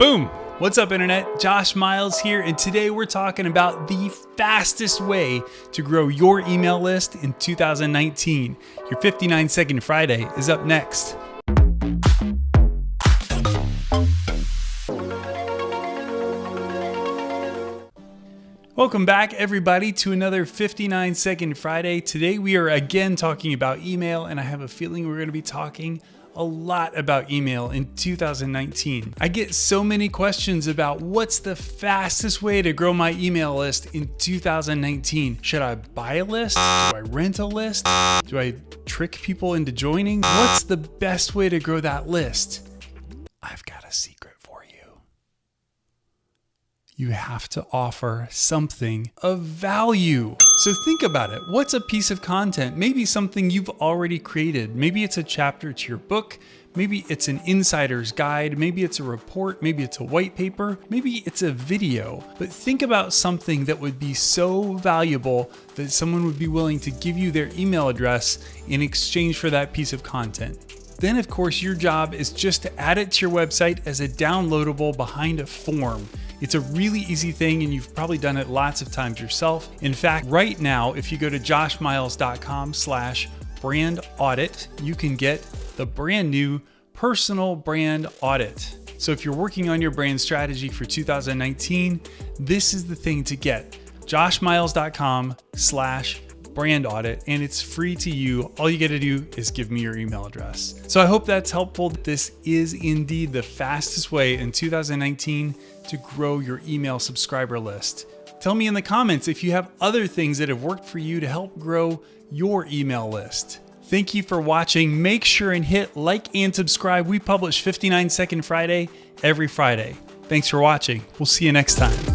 Boom! What's up, Internet? Josh Miles here, and today we're talking about the fastest way to grow your email list in 2019. Your 59 Second Friday is up next. Welcome back, everybody, to another 59 Second Friday. Today we are again talking about email, and I have a feeling we're going to be talking a lot about email in 2019. I get so many questions about what's the fastest way to grow my email list in 2019. Should I buy a list? Do I rent a list? Do I trick people into joining? What's the best way to grow that list? I've got a secret you have to offer something of value. So think about it. What's a piece of content? Maybe something you've already created. Maybe it's a chapter to your book. Maybe it's an insider's guide. Maybe it's a report. Maybe it's a white paper. Maybe it's a video. But think about something that would be so valuable that someone would be willing to give you their email address in exchange for that piece of content. Then of course your job is just to add it to your website as a downloadable behind a form. It's a really easy thing and you've probably done it lots of times yourself. In fact, right now, if you go to joshmiles.com slash brand audit, you can get the brand new personal brand audit. So if you're working on your brand strategy for 2019, this is the thing to get. joshmiles.com slash brand audit and it's free to you. All you got to do is give me your email address. So I hope that's helpful. This is indeed the fastest way in 2019 to grow your email subscriber list. Tell me in the comments if you have other things that have worked for you to help grow your email list. Thank you for watching. Make sure and hit like and subscribe. We publish 59 Second Friday every Friday. Thanks for watching. We'll see you next time.